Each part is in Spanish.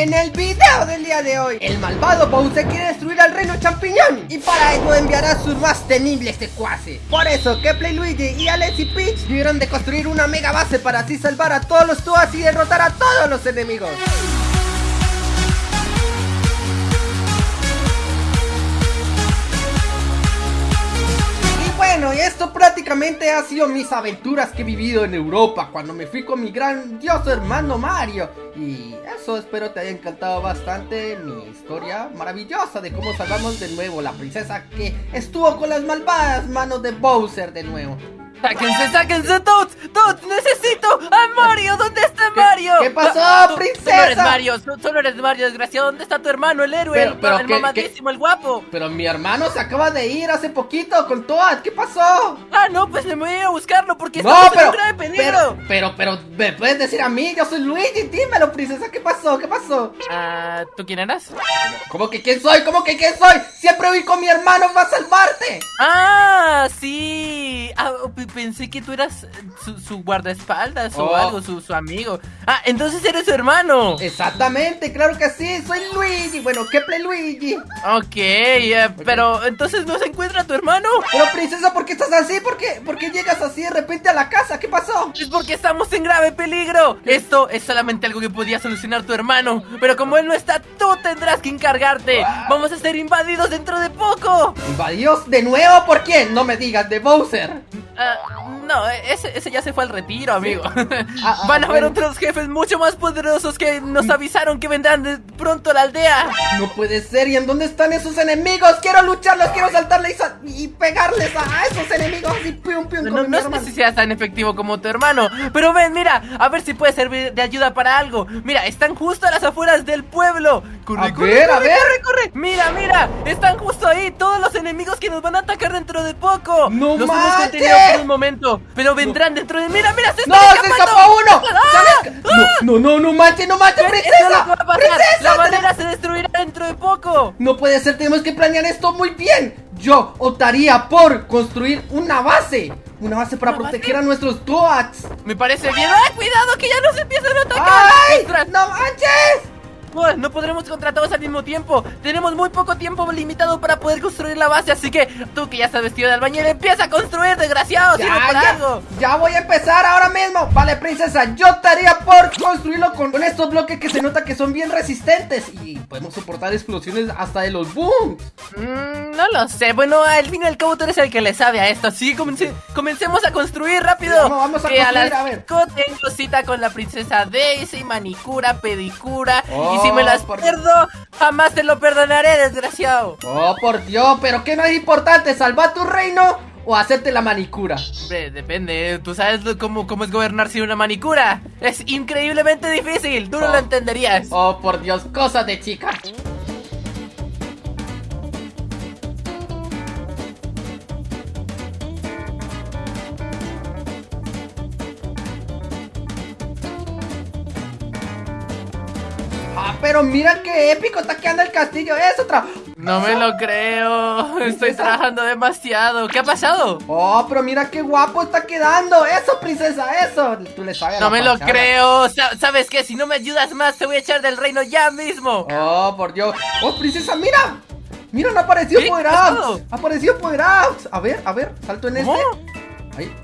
En el video del día de hoy, el malvado Bowser quiere destruir al reino champiñón. Y para ello enviará sus más temibles secuaces. Por eso, Kepley Luigi y Alex y Peach tuvieron de construir una mega base para así salvar a todos los Toads y derrotar a todos los enemigos Bueno, esto prácticamente ha sido mis aventuras que he vivido en Europa cuando me fui con mi grandioso hermano Mario. Y eso espero te haya encantado bastante mi historia maravillosa de cómo salvamos de nuevo la princesa que estuvo con las malvadas manos de Bowser de nuevo. ¡Sáquense, sáquense, Toads! ¡Toads, necesito a Mario! ¿Dónde está Mario? ¿Qué, pasó, princesa? Tú no eres Mario, solo eres Mario, desgraciado. ¿Dónde está tu hermano, el héroe? el, pero, el mamadísimo, el guapo. Pero mi hermano se acaba de ir hace poquito con Toad. ¿Qué pasó? Ah, no, pues me voy a ir a buscarlo porque no, estamos pero, en un grave peligro. Pero, pero, me puedes decir a mí, yo soy Luigi, dímelo, princesa. ¿Qué pasó? ¿Qué pasó? Ah, ¿tú quién eras? ¿Cómo que quién soy? ¿Cómo que quién soy? Siempre voy con mi hermano para salvarte. Ah, sí. Ah, pensé que tú eras su, guardaespaldas o oh. algo, su, amigo. Ah, entonces eres su hermano. Exactamente, claro que sí, soy Luigi. Bueno, ¿qué play Luigi? Ok, eh, pero entonces no se encuentra tu hermano. Pero princesa, ¿por qué estás así? ¿Por qué, ¿Por qué llegas así de repente a la casa? ¿Qué pasó? Es porque estamos en grave peligro. Esto es solamente algo que podía solucionar tu hermano. Pero como él no está, tú tendrás que encargarte. Vamos a ser invadidos dentro de poco. ¿Invadidos de nuevo? ¿Por quién? No me digas, de Bowser. Uh, no, ese, ese, ya se fue al retiro, amigo. Ah, ah, Van a haber otros jefes mucho más poderosos que nos mm. avisaron que vendrán de pronto a la aldea. No puede ser. ¿Y en dónde están esos enemigos? Quiero lucharlos, quiero saltarles y, pegarles a esos enemigos así, pium, pium, No, no sé si seas tan efectivo como tu hermano. Pero ven, mira, a ver si puede servir de ayuda para algo. Mira, están justo a las afueras del pueblo. Corre, a corre, ver, a ver. corre, corre. Mira, mira, están justo ahí todos los enemigos que nos van a atacar dentro de poco. No los hemos contenido por un momento. Pero vendrán dentro de... ¡Mira, mira! ¡Se está ¡No, se escapó uno! ¡Ah! No, no, no, manches, no manches, princesa ¡Princesa! ¡La madera se destruirá dentro de poco! No puede ser, tenemos que planear esto muy bien Yo optaría por construir una base una base para proteger a nuestros Toads Me parece bien ¡Ay, cuidado que ya nos no podremos contra todos al mismo tiempo. Tenemos muy poco tiempo limitado para poder construir la base. Así que tú que ya estás vestido de albañil, empieza a construir, desgraciado. Ya, ya, algo. ya voy a empezar ahora mismo. Vale, princesa, yo estaría por construirlo con, estos bloques que se nota que son bien resistentes. Y podemos soportar explosiones hasta de los booms. Mm, no lo sé. Bueno, al fin y al cabo tú eres el que le sabe a esto. Así que comencemos a construir rápido. vamos, a construir, a, ver. Tengo cita con la princesa Daisy, manicura, pedicura. Oh si me las pierdo, jamás te lo perdonaré, desgraciado. Oh, por Dios, pero ¿qué no es importante? ¿Salvar tu reino o hacerte la manicura? depende, tú sabes cómo, cómo es gobernar sin una manicura. Es increíblemente difícil, tú no lo oh. entenderías. Oh, por Dios, cosas de chica. Pero mira qué épico está quedando el castillo. Es otra. No me lo creo. Estoy trabajando demasiado. ¿Qué ha pasado? Oh, pero mira qué guapo está quedando. Eso, princesa, eso. Tú le sabes. No me lo creo. ¿Sabes qué? Si no me ayudas más, te voy a echar del reino ya mismo. Oh, por Dios. Oh, princesa, mira. Mira, no apareció Power Ups. Apareció Power Ups. A ver, a ver, salto en este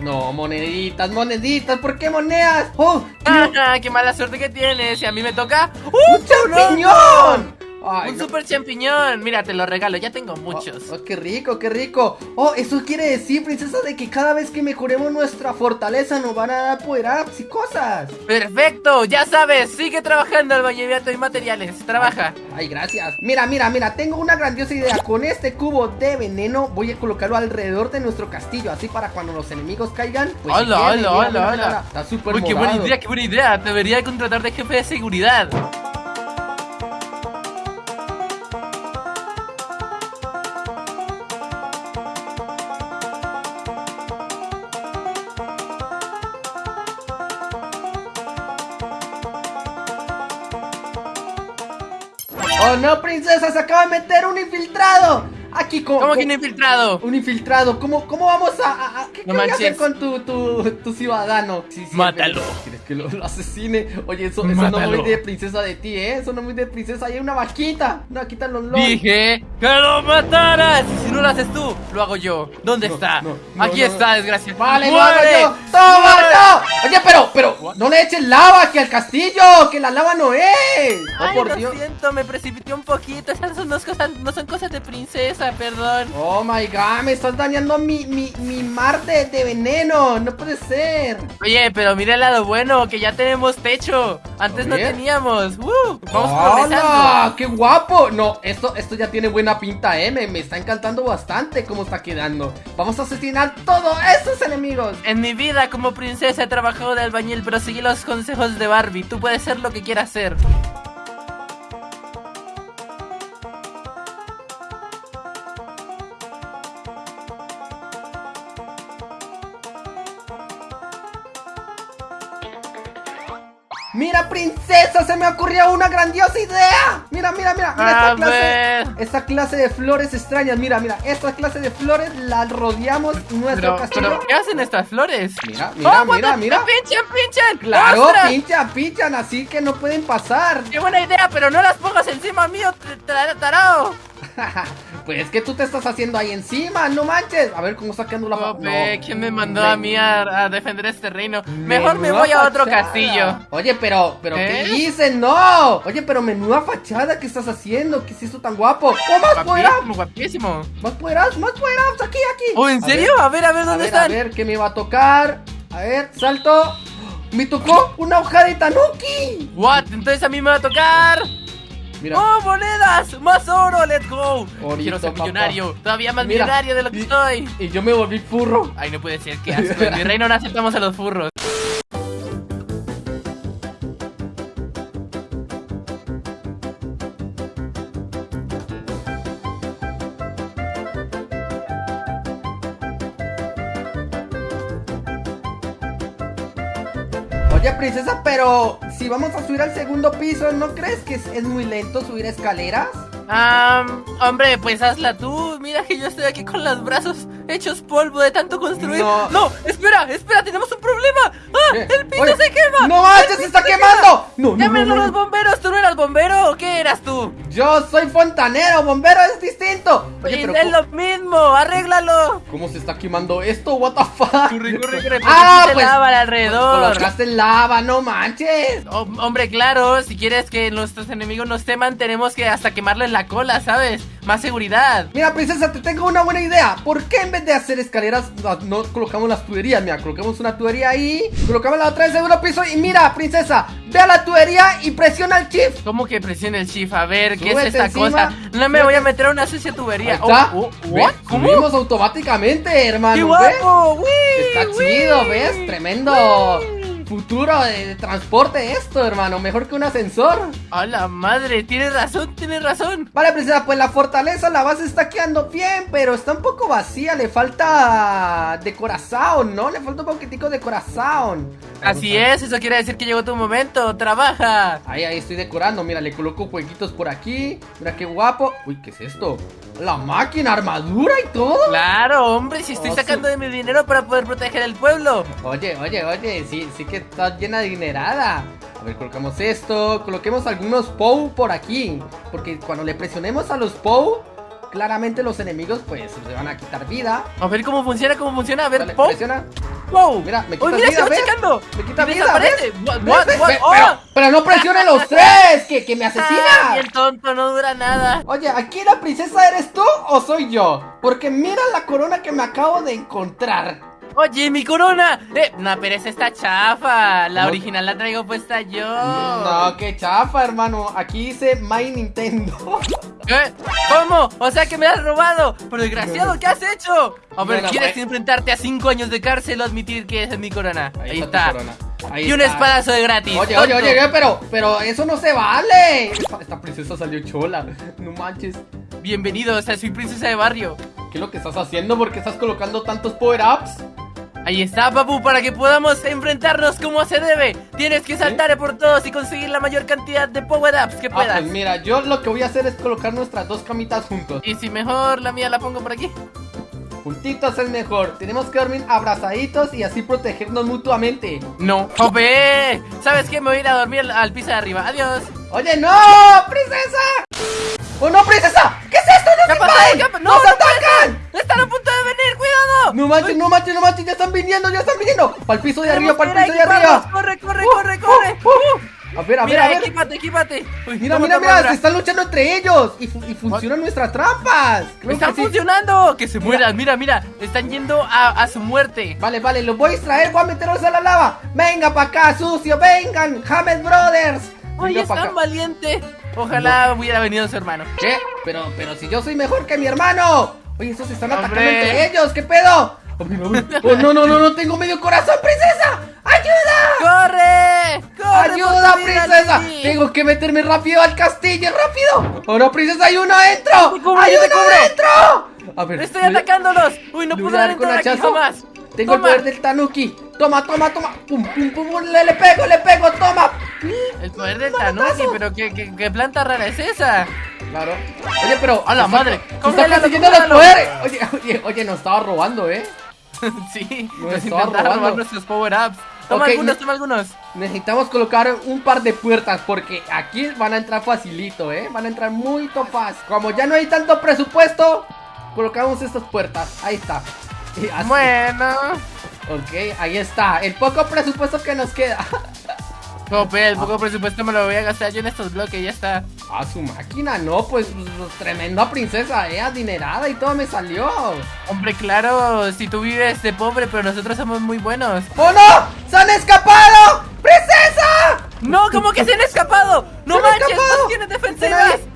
no, moneditas, moneditas, ¿por qué monedas? ¡Oh! Ah, ¡Qué mala suerte que tienes! Y a mí me toca... ¡Un champiñón! Un super champiñón. Mira, te lo regalo, ya tengo muchos. Oh, oh, qué rico, qué rico. Oh, eso quiere decir, princesa, de que cada vez que mejoremos nuestra fortaleza nos van a dar poder ups y cosas. Perfecto, ya sabes, sigue trabajando el valleviato y materiales. Trabaja. Ay, gracias. Mira, mira, mira, tengo una grandiosa idea. Con este cubo de veneno voy a colocarlo alrededor de nuestro castillo. Así para cuando los enemigos caigan. Pues hola, hola, hola, hola. Está súper Uy, qué buena idea, qué buena idea. Debería contratar de jefe de seguridad. ¡Se acaba de meter un infiltrado! Aquí con, ¿Cómo que un infiltrado? Un infiltrado. ¿Cómo, cómo vamos a, ¿Qué no hacer con tu, tu, tu ciudadano? Mátalo. que lo, lo asesine. Oye, eso, eso no Mátalo. muy de princesa de ti, ¿eh? Eso no muy de princesa. Hay una vaquita. Una vaquita en los LOL. Dije que lo mataras. Y si no lo haces tú, lo hago yo. ¿Dónde No, está? no, no, Aquí no, está, no. desgracia. Vale, lo hago ¡Muere! yo. ¡Toma, ¡Muere! no! Oye, pero, pero, no le eches lava aquí al castillo, que la lava no es. Oh, Ay, por lo Dios. siento, me precipité un poquito. Esas son dos cosas, no son cosas de princesa, perdón. Oh my god, me estás dañando mi, mi, mi mar de, de veneno. No puede ser. Oye, pero mira el lado bueno, que ya tenemos techo. Antes no teníamos. ¡Uh! Vamos. ¡Qué guapo! No, esto, esto ya tiene buena pinta, eh. Me, me está encantando bastante cómo está quedando. Vamos a asesinar todos esos enemigos. En mi vida como princesa he trabajado de albañil, pero seguí los consejos de Barbie. Tú puedes ser lo que quieras ser. Mira, princesa, se me ocurrió una grandiosa idea. Mira, mira, mira, mira esta clase. ver. Esta clase de flores extrañas. Mira, mira, esta clase de flores la rodeamos nuestro Pero, castillo. pero, ¿qué hacen estas flores? Mira, mira, ¡Oh, mira, mira. ¡Me pinchan, pinchan! Claro, ¡Ostras! pinchan, pinchan, así que no pueden pasar. ¡Qué buena idea! Pero no las pongas encima mío, t- tar- tarao. pues es que tú te estás haciendo ahí encima, no manches. A ver cómo está quedando la Ope, no. ¿quién me mandó Me- a mí a, a defender este reino? Mejor me voy a otro fachada. castillo. Oye, pero, pero, ¿qué ¿Eh? dices? No. Oye, pero menuda fachada que estás haciendo. ¿Qué es esto tan guapo? ¡Oh, más poder up! Guapísimo. Más poder up, más poder ups, aquí, aquí. ¿Oh, en A serio? ver, A ver, a ver, A ¿dónde a están? ver, ¿qué me va a tocar? A ver, salto. Me tocó una hoja de tanuki. What? Entonces a mí me va a tocar. Mira. ¡Oh, monedas! ¡Más oro! ¡Let's go! Orito, Quiero ser papá. millonario. Todavía más Mira, millonario de lo que y- estoy. Y yo me volví furro. Ay, no puede ser, qué asco. En mi reino no aceptamos a los furros. Oye, princesa, pero si vamos a subir al segundo piso, ¿no crees que es, muy lento subir escaleras? Ah, hombre, pues hazla tú. Mira que yo estoy aquí con los brazos hechos polvo de tanto construir. No. espera, espera, tenemos un problema. ¡Ah! ¿Qué? ¡El piso Oye, se quema! ¡No manches, se está quemando! No, no, no, ¡Llámenlo no, a los bomberos! ¿Tú no eras bombero o qué eras tú? Yo soy fontanero, bombero es distinto. Oye, Y pero es ¿cómo, lo mismo, arréglalo. cómo se está quemando esto? What the fuck? Corre, corre, corre, Ah, pues lava alrededor. colocaste lava, no manches. Oh, hombre, claro, si quieres que nuestros enemigos nos teman, tenemos que hasta quemarles la cola, ¿sabes? Más seguridad. Mira, princesa, te tengo una buena idea. ¿Por qué en vez de hacer escaleras no, colocamos las tuberías? Mira, colocamos una tubería ahí, colocamos la otra en segundo piso y mira, princesa, ve a la tubería y presiona el shift. ¿Cómo que presiona el shift? A ver, ¿qué Súbete es esta encima, cosa? No me voy a meter a una sucia tubería. Ahí está. Oh, oh. ¿Cómo? Subimos automáticamente, hermano. ¡Qué guapo! ¡Uy! Está uy! chido, ¿ves? Tremendo futuro de, transporte esto, hermano. Mejor que un ascensor. ¡A la madre! Tienes razón, tienes razón. Vale, princesa, pues la fortaleza, la base está quedando bien, pero está un poco vacía. Le falta de corazón, ¿no? Le falta un poquitico de corazón. Así es, eso quiere decir que llegó tu momento. ¡Trabaja! Ahí, ahí estoy decorando. Mira, le coloco jueguitos por aquí. Mira qué guapo. Uy, ¿qué es esto? La máquina, armadura y todo. Claro, hombre, si estoy Oh, sacando sí. de mi dinero para poder proteger el pueblo. Oye, oye, oye, sí, sí que está llena de dinerada. A ver, colocamos esto, coloquemos algunos POW por aquí. Porque cuando le presionemos a los POW, claramente los enemigos pues se van a quitar vida. A ver cómo funciona, cómo funciona. A ver, Dale, presiona. ¡Wow! Mira, me ¡Oh, quita mira, vida, se va ¿ves? checando! Me quita vida, desaparece. ¿ves? What, what, what? ¡Oh! Pero, pero no presione los tres, que, que me Ah, asesina. bien tonto, no dura nada. Oye, ¿aquí la princesa eres tú o soy yo? Porque mira la corona que me acabo de encontrar. Oye, mi corona. Eh, no, pero esa está chafa. La original la traigo puesta yo. No, qué chafa, hermano. Aquí dice My Nintendo. ¿Qué? ¿Cómo? O sea que me has robado. Pero desgraciado, ¿qué has hecho? A ver, ¿quieres enfrentarte a 5 años de cárcel o admitir que esa es mi corona? Ahí, está. corona. Ahí Y un está. espadazo de gratis. Oye, oye, tonto. oye, pero, pero eso no se vale. Esta, esta princesa salió chola. No manches. Bienvenido, o sea, soy princesa de barrio. ¿Qué es lo que estás haciendo? ¿Por qué estás colocando tantos power-ups? Ahí está, papu, para que podamos enfrentarnos como se debe. Tienes que saltar por todos y conseguir la mayor cantidad de power-ups que Ah, puedas. pues mira, yo lo que voy a hacer es colocar nuestras dos camitas juntos. Y si mejor la mía la pongo por aquí. Juntitos es mejor. Tenemos que dormir abrazaditos y así protegernos mutuamente. No. ¡Jope! ¿Sabes qué? Me voy a ir a dormir al, al piso de arriba. Adiós. ¡Oye, no! ¡Princesa! ¡Oh, no, princesa! ¿Qué es esto? ¡No ¿Qué se pasa? vayan! ¿Qué pa- ¡Nos atacan! ¡Están a punto de venir! ¡Cuidado! No manches, no manches, no manches, ya están viniendo, ya están viniendo. Para el piso de arriba, para el piso de arriba. equiparnos. ¡Corre, corre, Uh, corre, corre! uh, uh. A ver, a ver, Mira, a ver. equípate, equípate. Uy, Mira, mira, mira, se están luchando entre ellos y, fu- y funcionan nuestras trampas. Creo ¡Están que sí. funcionando! ¡Que se mueran! Mira, mira, están yendo a, a su muerte. Vale, vale, los voy a extraer, voy a meterlos a la lava. Venga para acá, sucio, vengan, James Brothers. ¡Ay, es tan valiente! Ojalá hubiera venido su hermano. ¿Qué? Pero, pero si yo soy mejor que mi hermano. Oye, estos se están atacando entre ellos, ¿qué pedo? Oh. Oh, no, no, no, no tengo medio corazón, princesa. ¡Ayuda! ¡Corre! ¡Corre! ¡Ayuda, princesa! Tengo que meterme rápido al castillo, rápido. ¡Ahora, princesa, hay uno adentro! ¡Hay uno adentro! A ver, ¡Estoy atacándolos! ¡Uy, no puedo entrar aquí jamás! Tengo Toma. el poder del tanuki. Toma, toma, toma. Pum, pum, pum, pum. Le, le pego, le pego, toma. El poder del Manotazo. Tanuki, pero ¿qué, qué, qué planta rara es esa? Claro. Oye, pero. ¡A la madre! Se está ¡Cóngélalo, consiguiendo los poderes. Oye, oye, oye, nos estaba robando, ¿eh? sí, Nos nos estaba intentaron robar robando. nuestros power-ups. Toma algunos, toma algunos. Necesitamos colocar un par de puertas porque aquí van a entrar facilito, ¿eh? Van a entrar muy fácil. Como ya no hay tanto presupuesto, colocamos estas puertas. Ahí está. Y así. Bueno. Ok, ahí está. El poco presupuesto que nos queda. Jope, el poco presupuesto me lo voy a gastar yo en estos bloques, ya está. A su máquina, no, pues, pues, tremenda princesa, eh, adinerada y todo me salió. Hombre, claro, si tú vives de pobre, pero nosotros somos muy buenos. ¡Oh no! ¡Se han escapado! ¡Princesa! ¡No! ¿Cómo que se han escapado? ¡No ¡Se han manches! ¡No tienes ¡Están defensivas!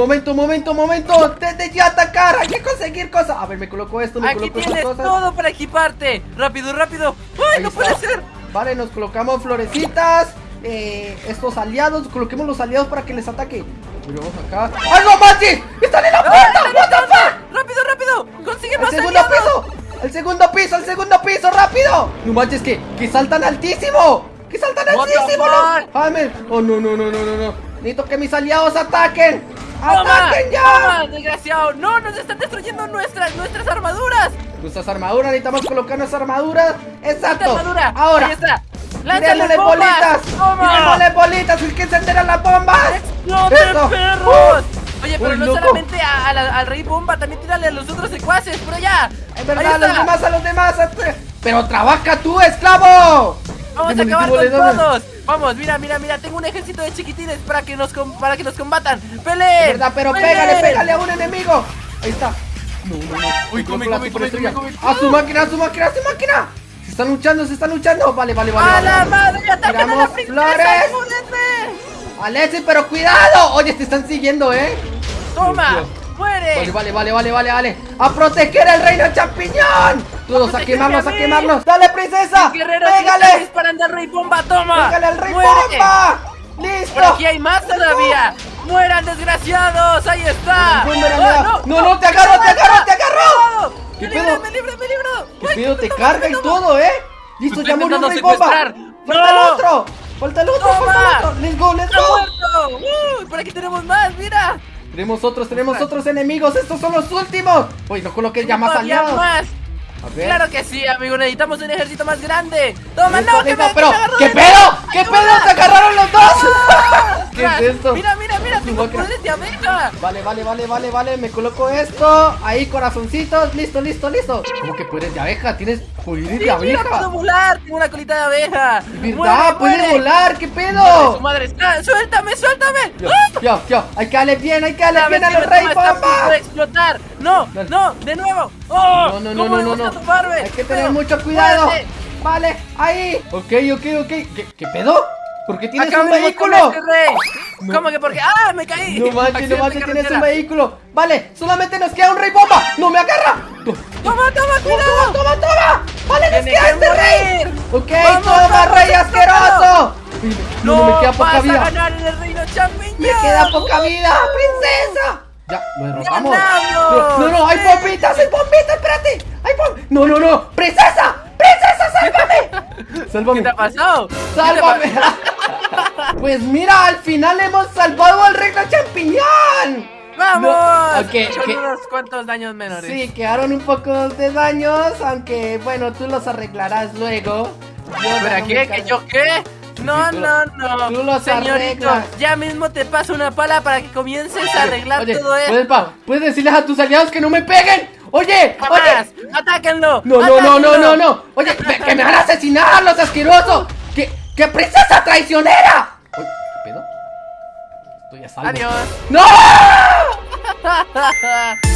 Momento, momento, momento. Desde ya atacar. Hay que conseguir cosas. A ver, me coloco esto, me Aquí coloco tienes cosas. todo para equiparte. ¡Rápido, rápido! ¡Ay, Ahí no está. puede ser! Vale, nos colocamos florecitas. Eh, estos aliados, coloquemos los aliados para que les ataque. Pero vamos acá. ¡Ay, no manches! ¡Están en la ¡Ah, puerta! ¡What the fuck! ¡Rápido, rápido! ¡Consigue ¡Al más segundo aliados! piso! ¡Al segundo piso! ¡Al segundo piso! ¡Rápido! No manches, que, que saltan altísimo. ¡Que saltan What altísimo! no! Jaime. ¡Oh, no, no, no, no, no, no! Necesito que mis aliados ataquen. ¡Ataquen ya! ¡Toma, desgraciado! ¡No! ¡Nos están destruyendo nuestras, nuestras armaduras! Nuestras armaduras, necesitamos colocar nuestras armaduras. ¡Esta Exacto. armadura! Ahora. ¡Ahí está! ¡Lánzale bolitas! ¡Toma! ¡Tiremosle bolitas! ¡Es que se enteran las bombas! ¡Exploten, perros! Oye, pero Uy, no loco. solamente a- a la- al rey bomba, también tírale a los otros secuaces, por allá. Es verdad, a los demás, a los demás. a- Pero trabaja tú, esclavo. Vamos a acabar con todos. Vamos, mira, mira, mira, tengo un ejército de chiquitines para que nos com- para que nos combatan. Es ¡Peleen! verdad, pero ¡Peleen! pégale, pégale a un enemigo. Ahí está. No, no, no. Uy, Me come, come, superestrella. come, come, A su máquina, a su máquina, a su máquina. Se están luchando, se están luchando. Vale, vale, vale. ¡A vale. la madre! ¡Ataquen a la princesa! flores. ¡Ayúdenme! Alexi, pero cuidado. Oye, te están siguiendo, ¿eh? ¡Toma! ¡Muere! Vale, vale, vale, vale, vale, vale. A proteger el reino champiñón. Todos a quemarlos, a quemarlos. Dale, princesa. ¡Guerrero, que está Pégale. disparando al rey bomba! ¡Toma! Pégale al rey ¡Muere! bomba. Listo. ¡Por aquí hay más todavía! ¡Mueran, desgraciados! ¡Ahí está! Boomerang, ¡Oh, no, no, te agarro, te agarro, te agarro. ¡Me ¿Qué libro, pedo? me libro, me libro! ¿Qué ¡Ay, pedo? Te carga y todo, ¿eh? Listo, ya murió un rey bomba. Falta el ¡No! otro. Falta el otro, falta el otro. Let's go, let's ¡Está go. ¡Uy! ¡Por aquí tenemos más! ¡Mira! Tenemos otros, tenemos otros enemigos. Estos son los últimos. Oye, no coloques ya más ¡Todavía aliados. más! ¡Claro que sí, amigo! Necesitamos un ejército más grande. ¡Toma, no! ¡Que me, pero, que me ¿qué pedo? ¿Qué pedo? ¡Se agarraron los dos! ¿Qué ¡Ostras! es esto? ¡Mira, mira, mira! ¡Tengo poderes de abeja! Vale, vale, vale, vale, vale. Me coloco esto. Ahí, corazoncitos. Listo, listo, listo. ¿Cómo que puedes de abeja? Tienes poderes ¡Sí, de mira, abeja. puedo volar! ¡Tengo una colita de abeja! ¿Verdad? ¡Muere, Puedes volar. ¿Qué ¡Madre, pedo? su madre! ¡Ah, ¡Suéltame, suéltame! Yo, yo, yo. Hay que darle bien, hay que darle ¿Sabes bien a los mi rey toma está a punto bomba. de explotar! ¡No! ¡No! ¡De nuevo! ¡Oh! No, no, no, ¿Cómo no, no? Hay que tener mucho cuidado. Vale, ahí. Ok, ok, ok. ¿Qué, qué pedo? ¿Por qué tienes un vehículo? este. No. ¿Cómo que porque? ¡Ah! ¡Me caí! No manches, no manches, tienes un vehículo. Vale, solamente nos queda un rey bomba. ¡No me agarra! Toma, ¡Toma, toma, toma, cuidado! toma, toma. Vale, nos ¡Tiene queda que este rey. Ok, ¡Vamos, toma, rey asqueroso. No, no, me queda poca vida. a ganar en el reino! Me queda poca vida, princesa. Ya, lo derrotamos. No, no, hay ¡Sí! bombitas, hay bombitas, espérate. Hay bom... No, no, no. Princesa, princesa, sálvame. ¿Qué te ha pasado? ¿Qué te Sálvame. pa- Pues mira, al final hemos salvado al reino champiñón. ¡Vamos! No, ok, Con ok. unos cuantos daños menores. Sí, quedaron un poco de daños, aunque bueno, tú los arreglarás luego. Yo ¿Pero déjame qué? ¿Que yo qué? No, no, no. tú los Señorito, arreglas. ya mismo te paso una pala para que comiences a arreglar Oye, todo esto. ¿puedes, pa- ¿puedes decirles a tus aliados que no me peguen? Oye, oye. ¡Atáquenlo! No, no, no, no, no, no. Oye, que me van a asesinar los asquerosos. ¿Qué, qué princesa traicionera? Oye, ¿qué pedo? Estoy a salvo. Adiós. ¡No!